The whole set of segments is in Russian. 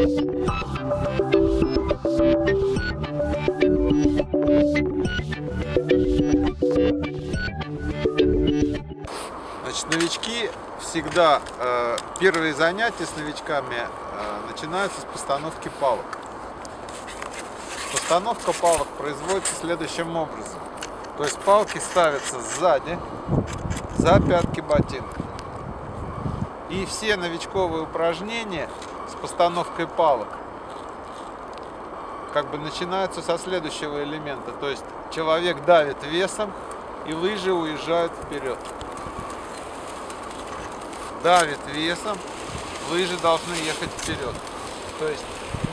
Значит, новички всегда, э, первые занятия с новичками э, начинаются с постановки палок. Постановка палок производится следующим образом. То есть палки ставятся сзади, за пятки ботинка. И все новичковые упражнения постановкой палок как бы начинаются со следующего элемента. То есть человек давит весом, и лыжи уезжают вперед. Давит весом, лыжи должны ехать вперед. То есть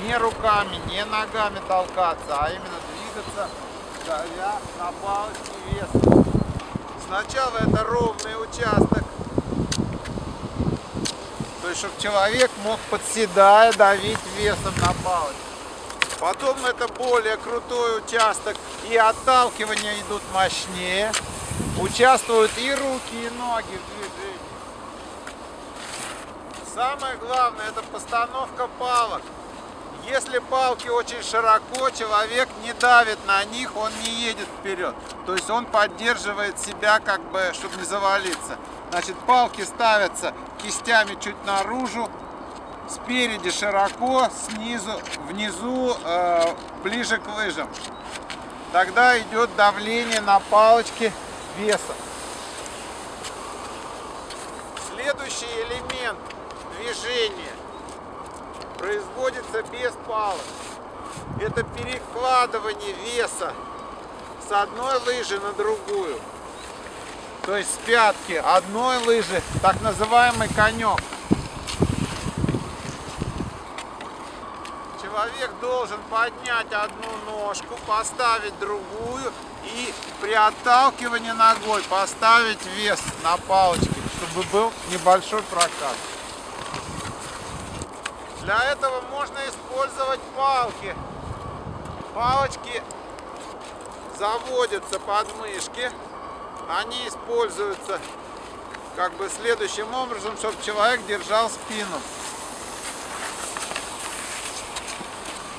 не руками, не ногами толкаться, а именно двигаться, давя на палочке весом. Сначала это ровный участок, то есть, чтобы человек мог подседая давить весом на палочку. Потом это более крутой участок, и отталкивания идут мощнее. Участвуют и руки, и ноги в движении. Самое главное это постановка палок. Если палки очень широко, человек не давит на них, он не едет вперед. То есть он поддерживает себя, как бы, чтобы не завалиться. Значит, палки ставятся кистями чуть наружу, спереди широко, снизу, внизу, э, ближе к лыжам. Тогда идет давление на палочки веса. Следующий элемент движения производится без палок. Это перекладывание веса с одной лыжи на другую. То есть с пятки одной лыжи, так называемый конек. Человек должен поднять одну ножку, поставить другую и при отталкивании ногой поставить вес на палочке, чтобы был небольшой прокат. Для этого можно использовать палки. Палочки заводятся под мышки. Они используются как бы следующим образом, чтобы человек держал спину.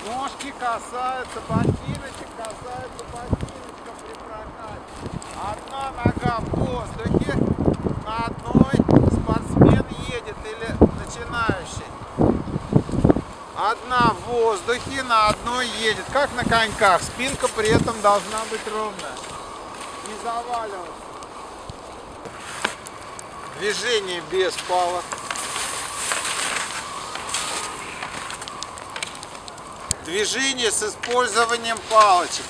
Ножки касаются ботиночек, касаются ботиночка при прокате. Одна нога в воздухе, на одной спортсмен едет или начинающий. Одна в воздухе, на одной едет, как на коньках. Спинка при этом должна быть ровная. Не заваливаться. Движение без палок. движение с использованием палочек.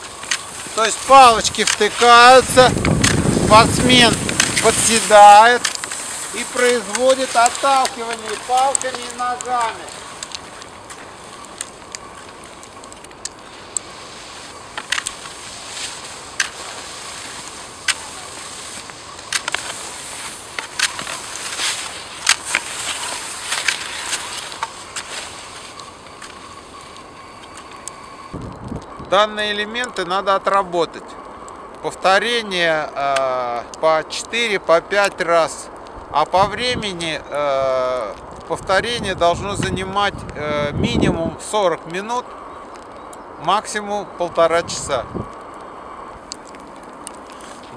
То есть палочки втыкаются, спортсмен подседает и производит отталкивание палками и ногами. Данные элементы надо отработать. Повторение э, по 4, по 5 раз. А по времени э, повторение должно занимать э, минимум 40 минут, максимум полтора часа.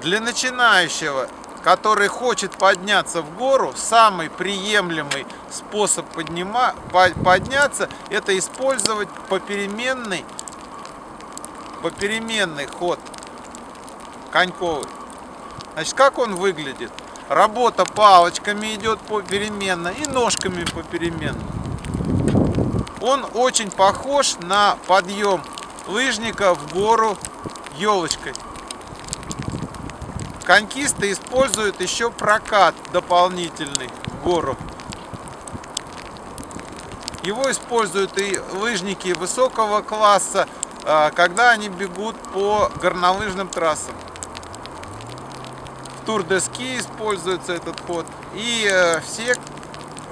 Для начинающего, который хочет подняться в гору, самый приемлемый способ поднима, подняться, это использовать попеременный попеременный ход коньковый. Значит, как он выглядит? Работа палочками идет попеременно и ножками попеременно. Он очень похож на подъем лыжника в гору елочкой. Конькисты используют еще прокат дополнительный в гору. Его используют и лыжники высокого класса, когда они бегут по горнолыжным трассам. В Тур-де-Ски используется этот ход. И э, все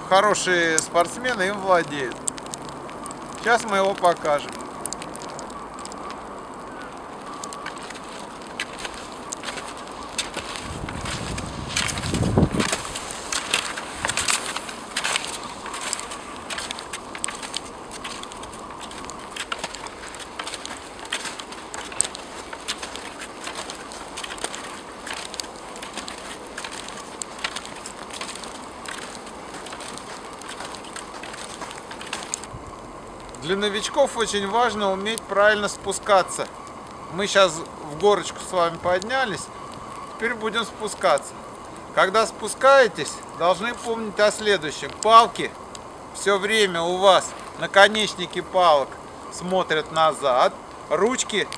хорошие спортсмены им владеют. Сейчас мы его покажем. Для новичков очень важно уметь правильно спускаться. Мы сейчас в горочку с вами поднялись, теперь будем спускаться. Когда спускаетесь, должны помнить о следующем. Палки все время у вас, наконечники палок смотрят назад, ручки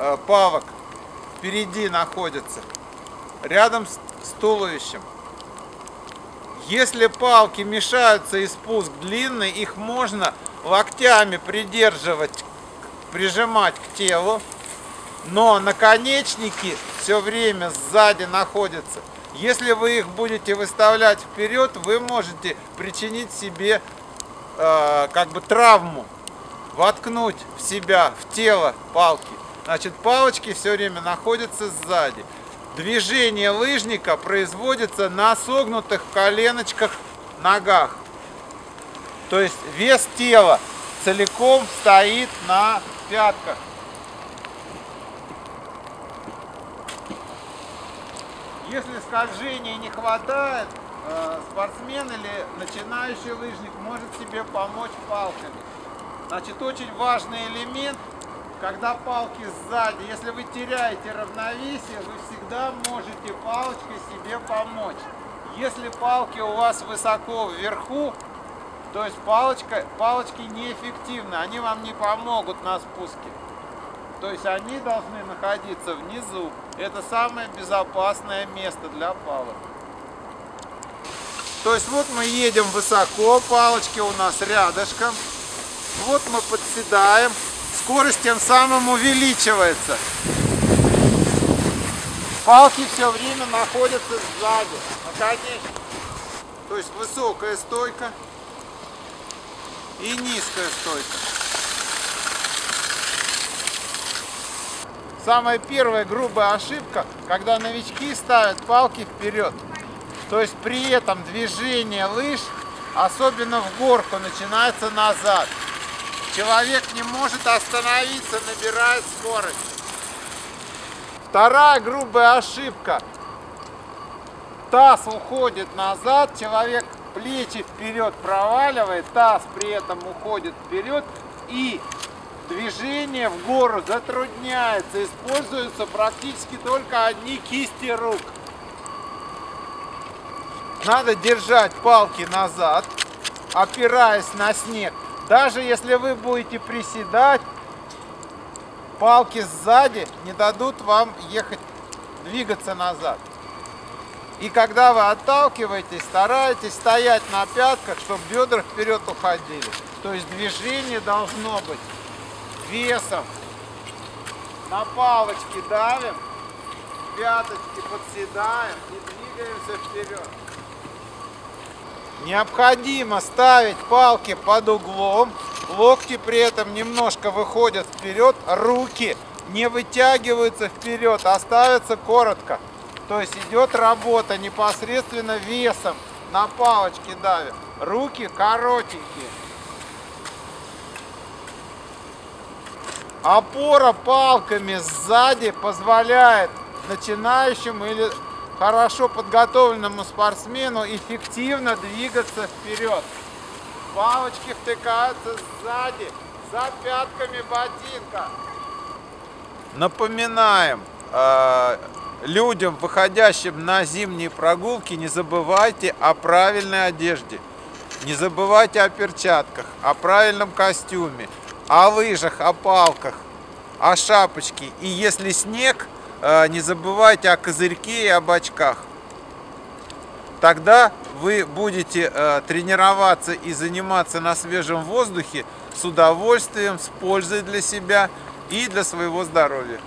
э, палок впереди находятся, рядом с, с туловищем. Если палки мешаются и спуск длинный, их можно локтями придерживать, прижимать к телу, но наконечники все время сзади находятся. Если вы их будете выставлять вперед, вы можете причинить себе э, как бы травму, воткнуть в себя, в тело палки. Значит, палочки все время находятся сзади. Движение лыжника производится на согнутых коленочках ногах. То есть вес тела целиком стоит на пятках. Если скольжения не хватает, э, спортсмен или начинающий лыжник может себе помочь палками. Значит, очень важный элемент, когда палки сзади, если вы теряете равновесие, вы всегда можете палочкой себе помочь. Если палки у вас высоко вверху, то есть палочка, палочки неэффективны, они вам не помогут на спуске. То есть они должны находиться внизу. Это самое безопасное место для палок. То есть вот мы едем высоко, палочки у нас рядышком. Вот мы подседаем. Скорость тем самым увеличивается. Палки все время находятся сзади. Наконечно. То есть высокая стойка и низкая стойка. Самая первая грубая ошибка, когда новички ставят палки вперед. То есть при этом движение лыж, особенно в горку, начинается назад. Человек не может остановиться, набирает скорость. Вторая грубая ошибка. Таз уходит назад, человек плечи вперед проваливает, таз при этом уходит вперед и Движение в гору затрудняется, используются практически только одни кисти рук. Надо держать палки назад, опираясь на снег. Даже если вы будете приседать, палки сзади не дадут вам ехать, двигаться назад. И когда вы отталкиваетесь, старайтесь стоять на пятках, чтобы бедра вперед уходили. То есть движение должно быть весом на палочки давим, пяточки подседаем и двигаемся вперед. Необходимо ставить палки под углом, локти при этом немножко выходят вперед, руки не вытягиваются вперед, а ставятся коротко. То есть идет работа непосредственно весом на палочки давим. Руки коротенькие. Опора палками сзади позволяет начинающему или хорошо подготовленному спортсмену эффективно двигаться вперед. Палочки втыкаются сзади, за пятками ботинка. Напоминаем э, людям, выходящим на зимние прогулки, не забывайте о правильной одежде. Не забывайте о перчатках, о правильном костюме о лыжах, о палках, о шапочке. И если снег, э, не забывайте о козырьке и об очках. Тогда вы будете э, тренироваться и заниматься на свежем воздухе с удовольствием, с пользой для себя и для своего здоровья.